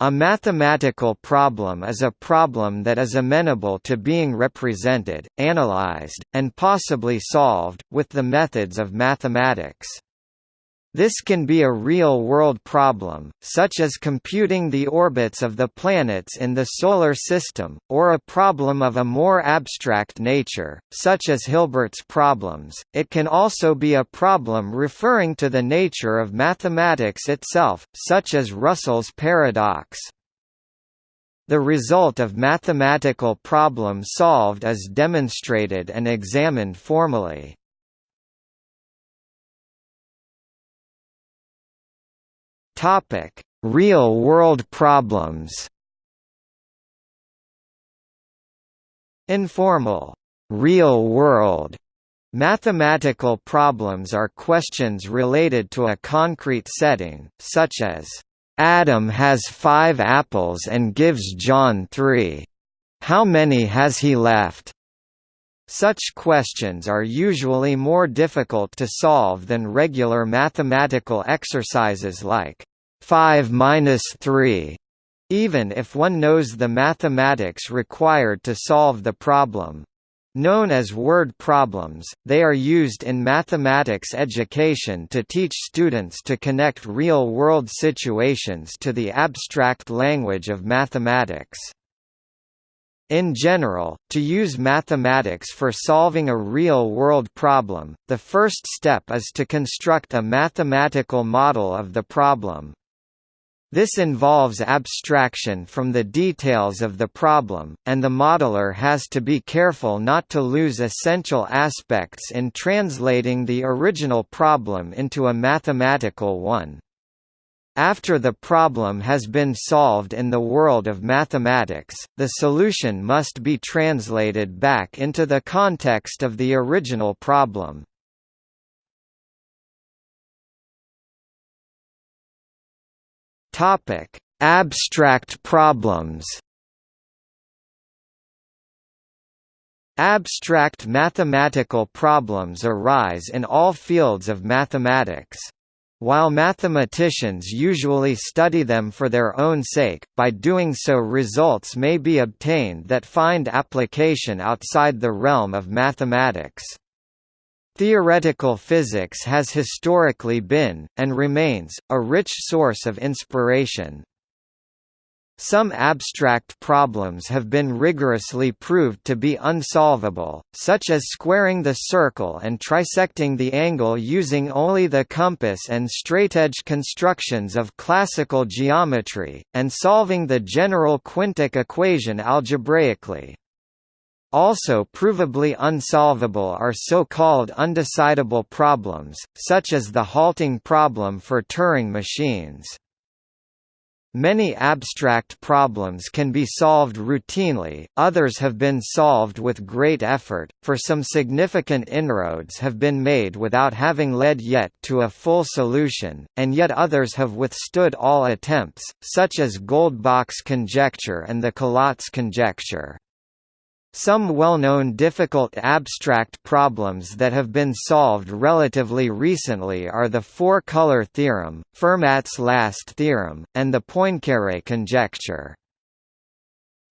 A mathematical problem is a problem that is amenable to being represented, analyzed, and possibly solved, with the methods of mathematics. This can be a real-world problem, such as computing the orbits of the planets in the Solar System, or a problem of a more abstract nature, such as Hilbert's problems. It can also be a problem referring to the nature of mathematics itself, such as Russell's paradox. The result of mathematical problem solved is demonstrated and examined formally. Topic: Real-world problems. Informal, real-world mathematical problems are questions related to a concrete setting, such as, "Adam has five apples and gives John three. How many has he left?" Such questions are usually more difficult to solve than regular mathematical exercises like 5 minus 3, even if one knows the mathematics required to solve the problem. Known as word problems, they are used in mathematics education to teach students to connect real-world situations to the abstract language of mathematics. In general, to use mathematics for solving a real-world problem, the first step is to construct a mathematical model of the problem. This involves abstraction from the details of the problem, and the modeler has to be careful not to lose essential aspects in translating the original problem into a mathematical one. After the problem has been solved in the world of mathematics, the solution must be translated back into the context of the original problem. Topic: Abstract problems. Abstract mathematical problems arise in all fields of mathematics. While mathematicians usually study them for their own sake, by doing so results may be obtained that find application outside the realm of mathematics. Theoretical physics has historically been, and remains, a rich source of inspiration. Some abstract problems have been rigorously proved to be unsolvable, such as squaring the circle and trisecting the angle using only the compass and straightedge constructions of classical geometry, and solving the general quintic equation algebraically. Also provably unsolvable are so-called undecidable problems, such as the halting problem for Turing machines. Many abstract problems can be solved routinely, others have been solved with great effort, for some significant inroads have been made without having led yet to a full solution, and yet others have withstood all attempts, such as Goldbach's conjecture and the Collatz conjecture. Some well-known difficult abstract problems that have been solved relatively recently are the four-color theorem, Fermat's last theorem, and the Poincaré conjecture.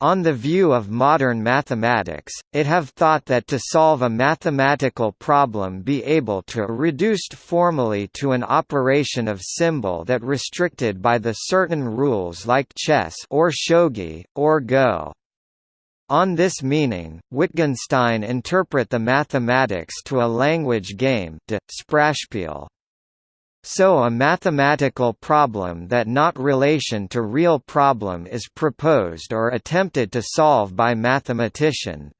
On the view of modern mathematics, it have thought that to solve a mathematical problem be able to reduced formally to an operation of symbol that restricted by the certain rules like chess or shogi, or go. On this meaning, Wittgenstein interpret the mathematics to a language game de, Sprachspiel. So a mathematical problem that not relation to real problem is proposed or attempted to solve by mathematician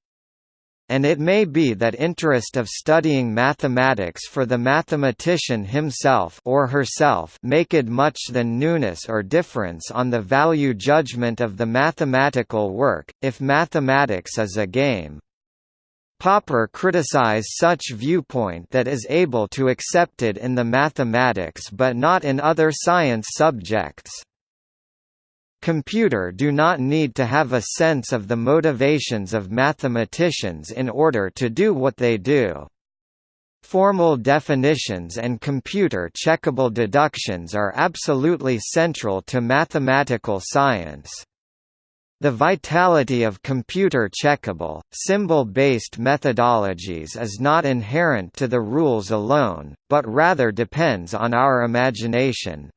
and it may be that interest of studying mathematics for the mathematician himself or herself maketh much than newness or difference on the value judgment of the mathematical work, if mathematics is a game. Popper criticize such viewpoint that is able to accept it in the mathematics but not in other science subjects. Computer do not need to have a sense of the motivations of mathematicians in order to do what they do. Formal definitions and computer-checkable deductions are absolutely central to mathematical science. The vitality of computer-checkable, symbol-based methodologies is not inherent to the rules alone, but rather depends on our imagination.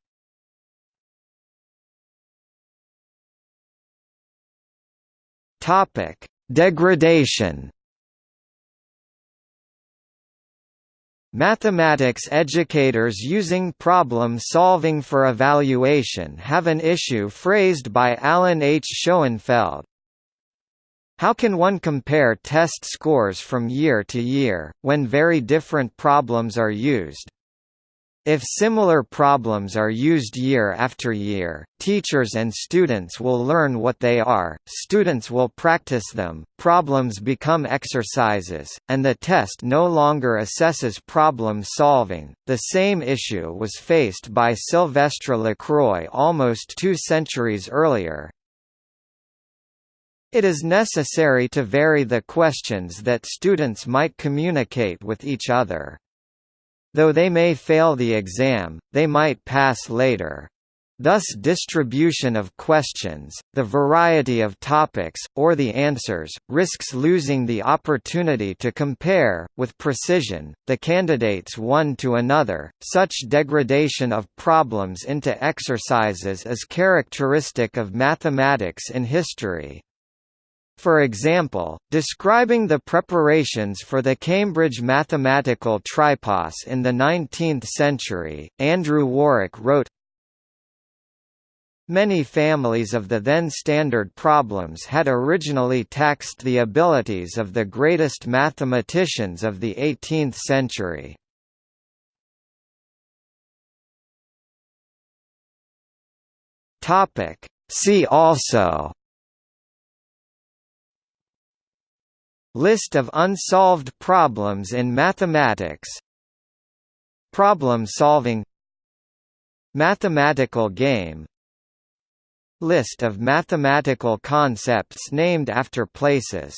Degradation Mathematics educators using problem-solving for evaluation have an issue phrased by Alan H. Schoenfeld. How can one compare test scores from year to year, when very different problems are used? If similar problems are used year after year, teachers and students will learn what they are, students will practice them, problems become exercises, and the test no longer assesses problem solving. The same issue was faced by Sylvestre Lacroix almost two centuries earlier. It is necessary to vary the questions that students might communicate with each other. Though they may fail the exam, they might pass later. Thus distribution of questions, the variety of topics, or the answers, risks losing the opportunity to compare, with precision, the candidates one to another. Such degradation of problems into exercises is characteristic of mathematics in history. For example, describing the preparations for the Cambridge mathematical tripos in the 19th century, Andrew Warwick wrote, Many families of the then standard problems had originally taxed the abilities of the greatest mathematicians of the 18th century. See also List of unsolved problems in mathematics. Problem solving. Mathematical game. List of mathematical concepts named after places